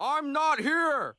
I'm not here.